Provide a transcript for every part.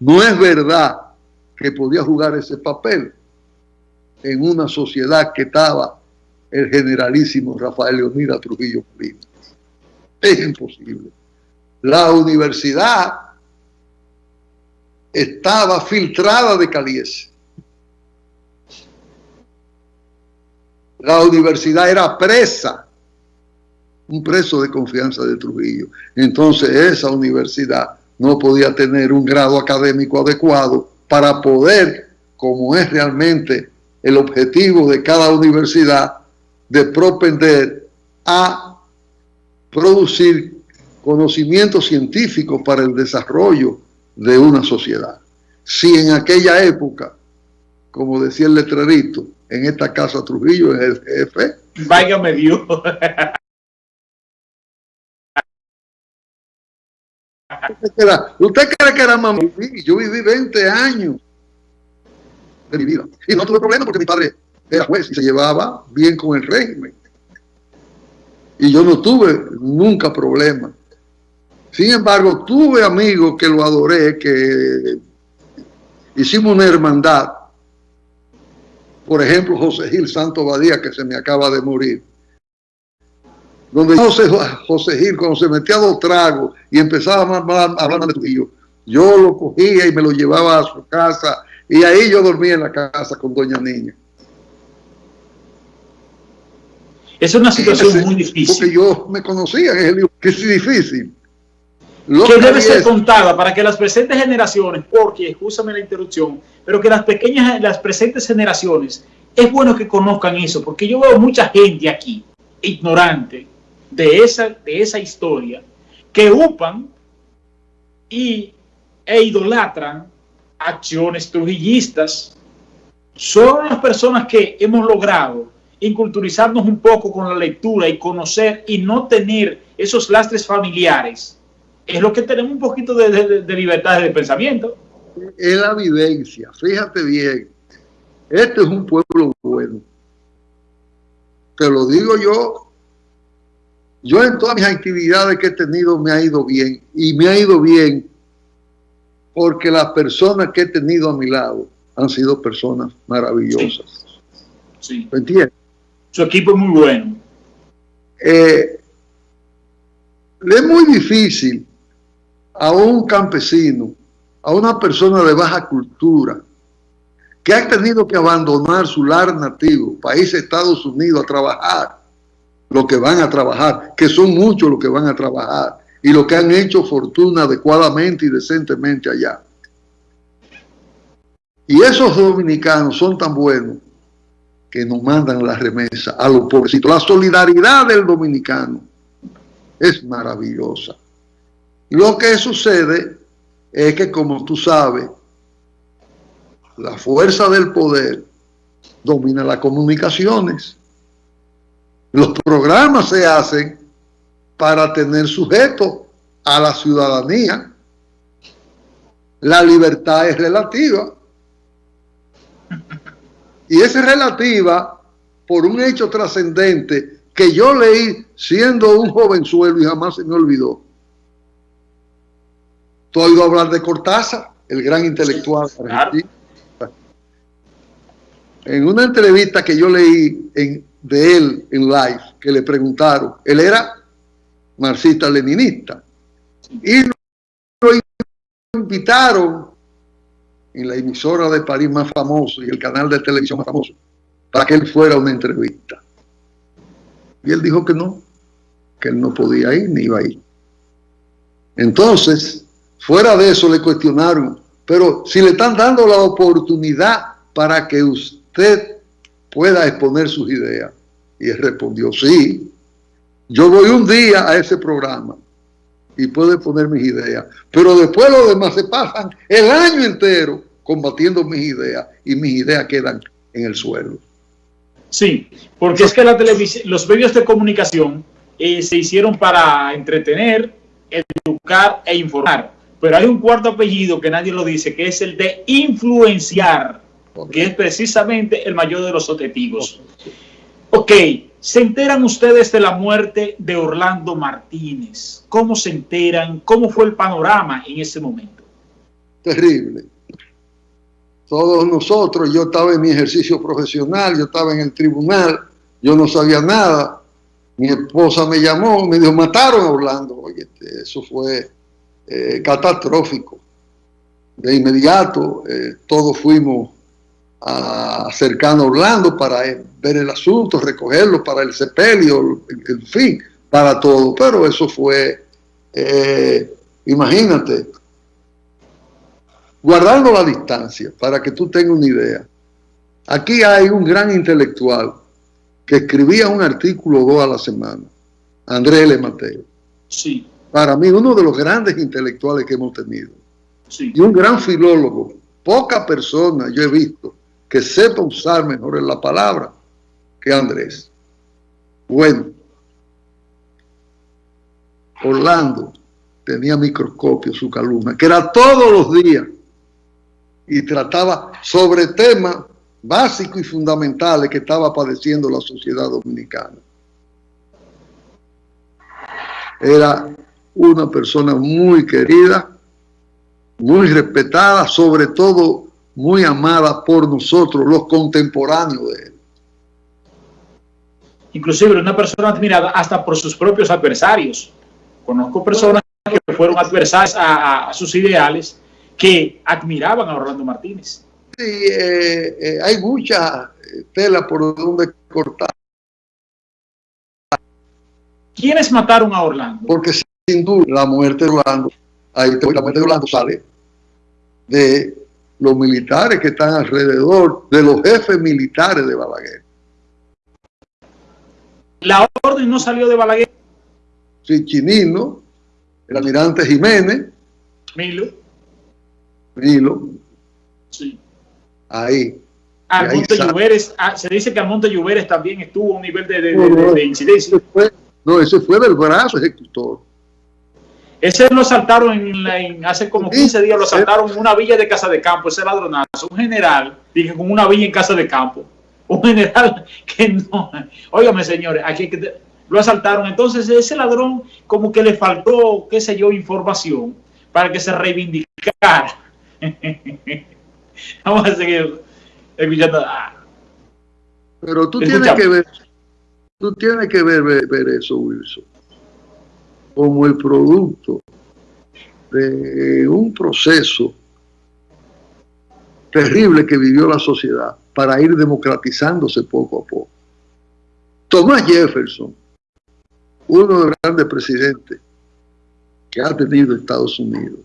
No es verdad que podía jugar ese papel en una sociedad que estaba el generalísimo Rafael Leonidas Trujillo. Es imposible. La universidad estaba filtrada de Calies. La universidad era presa, un preso de confianza de Trujillo. Entonces esa universidad no podía tener un grado académico adecuado para poder, como es realmente el objetivo de cada universidad, de propender a producir conocimiento científico para el desarrollo de una sociedad. Si en aquella época, como decía el letrerito, en esta casa Trujillo es el jefe. Váyame Dios. ¿Usted cree que era mamá? Yo viví 20 años de mi vida. Y no tuve problema porque mi padre era juez y se llevaba bien con el régimen. Y yo no tuve nunca problema. Sin embargo, tuve amigos que lo adoré, que hicimos una hermandad. Por ejemplo, José Gil Santo Badía, que se me acaba de morir. Donde José, José Gil, cuando se metía dos tragos y empezaba a hablar de tu hijo, yo lo cogía y me lo llevaba a su casa y ahí yo dormía en la casa con Doña Niña. Es una situación muy difícil. Porque yo me conocía que es difícil. que debe ser contada para que las presentes generaciones, porque, escúchame la interrupción, pero que las pequeñas, las presentes generaciones, es bueno que conozcan eso, porque yo veo mucha gente aquí, ignorante de esa, de esa historia, que upan y, e idolatran acciones trujillistas. Son las personas que hemos logrado inculturizarnos un poco con la lectura y conocer y no tener esos lastres familiares, es lo que tenemos un poquito de, libertad de pensamiento. Es la vivencia, fíjate bien, este es un pueblo bueno. Te lo digo yo, yo en todas mis actividades que he tenido me ha ido bien y me ha ido bien porque las personas que he tenido a mi lado han sido personas maravillosas. Sí. entiendes? Su equipo es muy bueno. Eh, es muy difícil a un campesino, a una persona de baja cultura, que ha tenido que abandonar su lar nativo, país Estados Unidos, a trabajar, lo que van a trabajar, que son muchos los que van a trabajar, y los que han hecho fortuna adecuadamente y decentemente allá. Y esos dominicanos son tan buenos que nos mandan la remesa a los pobrecitos. La solidaridad del dominicano es maravillosa. Lo que sucede es que, como tú sabes, la fuerza del poder domina las comunicaciones. Los programas se hacen para tener sujeto a la ciudadanía. La libertad es relativa. Y es relativa por un hecho trascendente que yo leí siendo un jovenzuelo y jamás se me olvidó. Tú has oído hablar de Cortázar, el gran intelectual argentino. En una entrevista que yo leí de él en live, que le preguntaron, él era marxista-leninista, y lo invitaron en la emisora de París más famoso y el canal de televisión más famoso, para que él fuera a una entrevista. Y él dijo que no, que él no podía ir ni iba a ir. Entonces, fuera de eso le cuestionaron, pero si le están dando la oportunidad para que usted pueda exponer sus ideas. Y él respondió, sí, yo voy un día a ese programa y puedo exponer mis ideas, pero después los demás se pasan el año entero combatiendo mis ideas y mis ideas quedan en el suelo. Sí, porque es que la televisión, los medios de comunicación eh, se hicieron para entretener, educar e informar. Pero hay un cuarto apellido que nadie lo dice, que es el de influenciar, que es precisamente el mayor de los objetivos. Ok, ¿se enteran ustedes de la muerte de Orlando Martínez? ¿Cómo se enteran? ¿Cómo fue el panorama en ese momento? terrible. Todos nosotros, yo estaba en mi ejercicio profesional, yo estaba en el tribunal, yo no sabía nada. Mi esposa me llamó, me dijo, mataron a Orlando. Oye, este, eso fue eh, catastrófico. De inmediato, eh, todos fuimos a, cercano a Orlando para ver el asunto, recogerlo para el sepelio, en fin, para todo. Pero eso fue, eh, imagínate, guardando la distancia, para que tú tengas una idea. Aquí hay un gran intelectual que escribía un artículo dos a la semana, Andrés L. Mateo. Sí. Para mí, uno de los grandes intelectuales que hemos tenido. Sí. Y un gran filólogo. Poca persona yo he visto que sepa usar mejor la palabra que Andrés. Bueno, Orlando tenía microscopio su columna, que era todos los días y trataba sobre temas básicos y fundamentales que estaba padeciendo la sociedad dominicana. Era una persona muy querida, muy respetada, sobre todo muy amada por nosotros, los contemporáneos de él. Inclusive una persona admirada hasta por sus propios adversarios. Conozco personas que fueron adversarias a sus ideales que admiraban a Orlando Martínez. Sí, eh, eh, hay mucha tela por donde cortar. ¿Quiénes mataron a Orlando? Porque sin duda la muerte de Orlando, ahí la muerte de Orlando sale de los militares que están alrededor, de los jefes militares de Balaguer. ¿La orden no salió de Balaguer? Sí, Chinino, el almirante Jiménez. Milo Nilo. Sí. Ahí. Almonte Lluveres, ah, se dice que Almonte Lluveres también estuvo a un nivel de, incidencia. no, ese fue del brazo ejecutor. Ese lo saltaron en, hace como 15 días, lo saltaron en una villa de Casa de Campo, ese ladronazo. Un general, dije, con una villa en Casa de Campo. Un general que no. Óigame, señores, aquí lo asaltaron. Entonces, ese ladrón, como que le faltó, qué sé yo, información para que se reivindicara Vamos a seguir escuchando. Ah. Pero tú tienes que ver, tú tienes que ver, ver, eso, Wilson, como el producto de un proceso terrible que vivió la sociedad para ir democratizándose poco a poco. Thomas Jefferson, uno de los grandes presidentes que ha tenido Estados Unidos,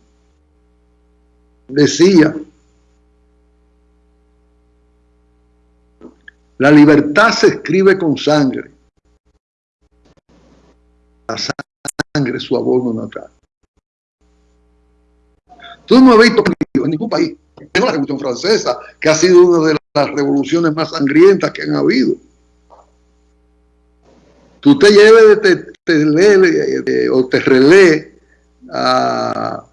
decía, la libertad se escribe con sangre. La sangre es su abono natal. Tú no has visto en ningún país, en la Revolución Francesa, que ha sido una de las revoluciones más sangrientas que han habido. Tú te lleves te, te, o te relé a